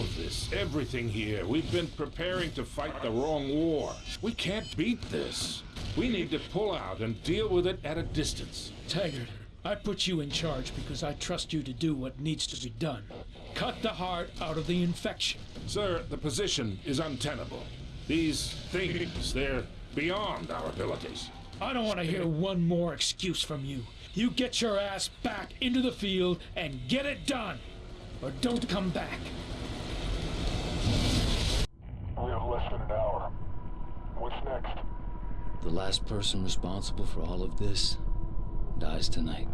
All of this, everything here, we've been preparing to fight the wrong war. We can't beat this. We need to pull out and deal with it at a distance. Taggart, I put you in charge because I trust you to do what needs to be done. Cut the heart out of the infection. Sir, the position is untenable. These things, they're beyond our abilities. I don't want to hear one more excuse from you. You get your ass back into the field and get it done. Or don't come back. We have less than an hour. What's next? The last person responsible for all of this dies tonight.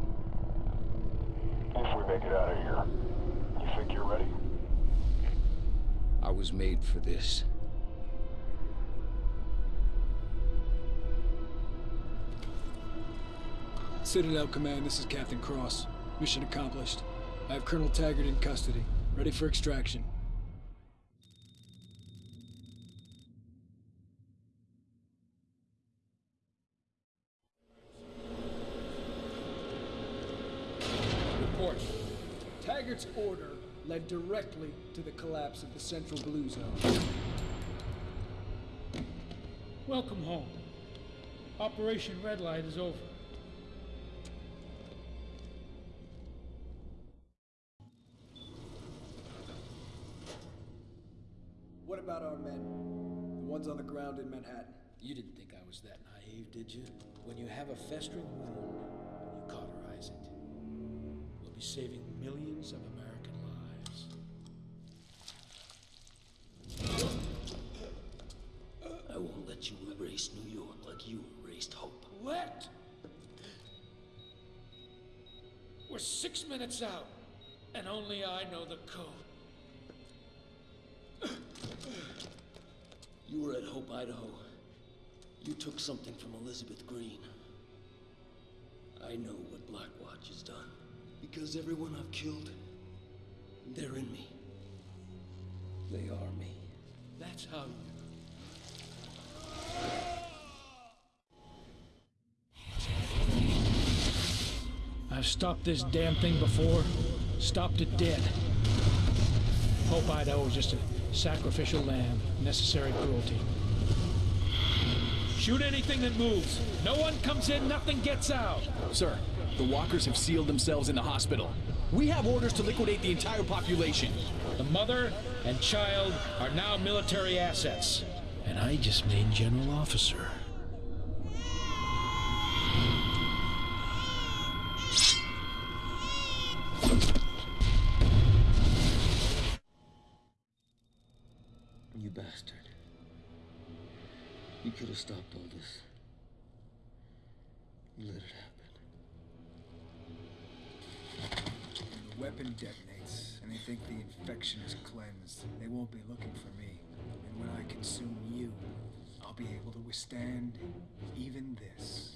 If we make it out of here, you think you're ready? I was made for this. Citadel Command, this is Captain Cross. Mission accomplished. I have Colonel Taggart in custody. Ready for extraction. Report. Taggart's order led directly to the collapse of the Central Blue Zone. Welcome home. Operation Red Light is over. What about our men? The ones on the ground in Manhattan. You didn't think I was that naive, did you? When you have a festering wound, you cauterize it. Be saving millions of American lives. I won't let you erase New York like you erased hope. What? We're six minutes out, and only I know the code. You were at Hope, Idaho. You took something from Elizabeth Greene. I know what Blackwatch has done. Because everyone I've killed, they're in me. They are me. That's how you. I've stopped this damn thing before. Stopped it dead. Hope Idaho was just a sacrificial lamb. Necessary cruelty. Shoot anything that moves. No one comes in, nothing gets out. Sir, the walkers have sealed themselves in the hospital. We have orders to liquidate the entire population. The mother and child are now military assets. And I just made general officer. You bastard. You could have stopped all this. You let it happen. Weapon detonates, and they think the infection is cleansed. They won't be looking for me. And when I consume you, I'll be able to withstand even this.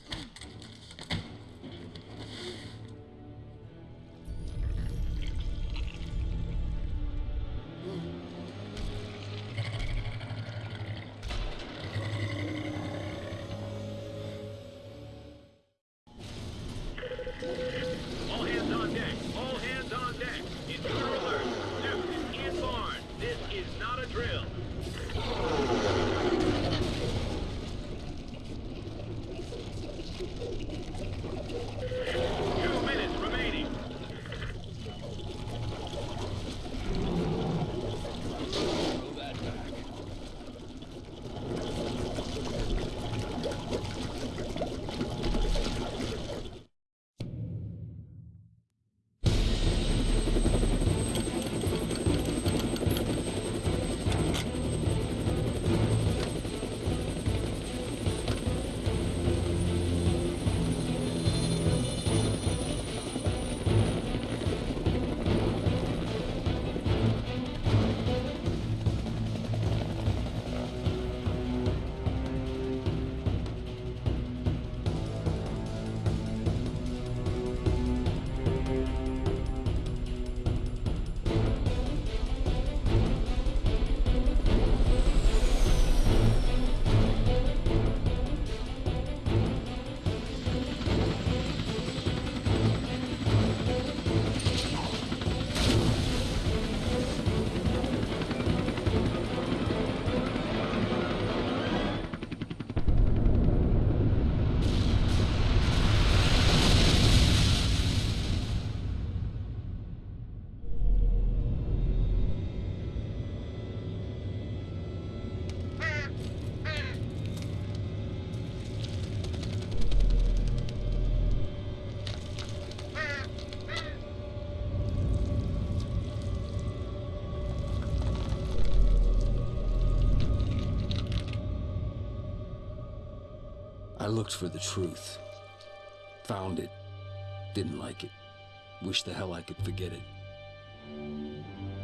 I looked for the truth. Found it. Didn't like it. Wish the hell I could forget it.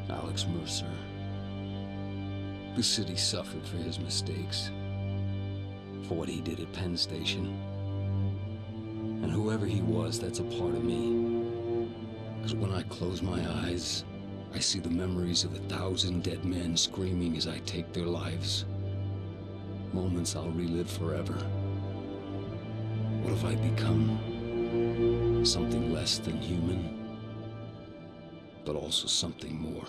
Alex Mercer. The city suffered for his mistakes. For what he did at Penn Station. And whoever he was, that's a part of me. Because when I close my eyes, I see the memories of a thousand dead men screaming as I take their lives. Moments I'll relive forever. What have I become? Something less than human, but also something more.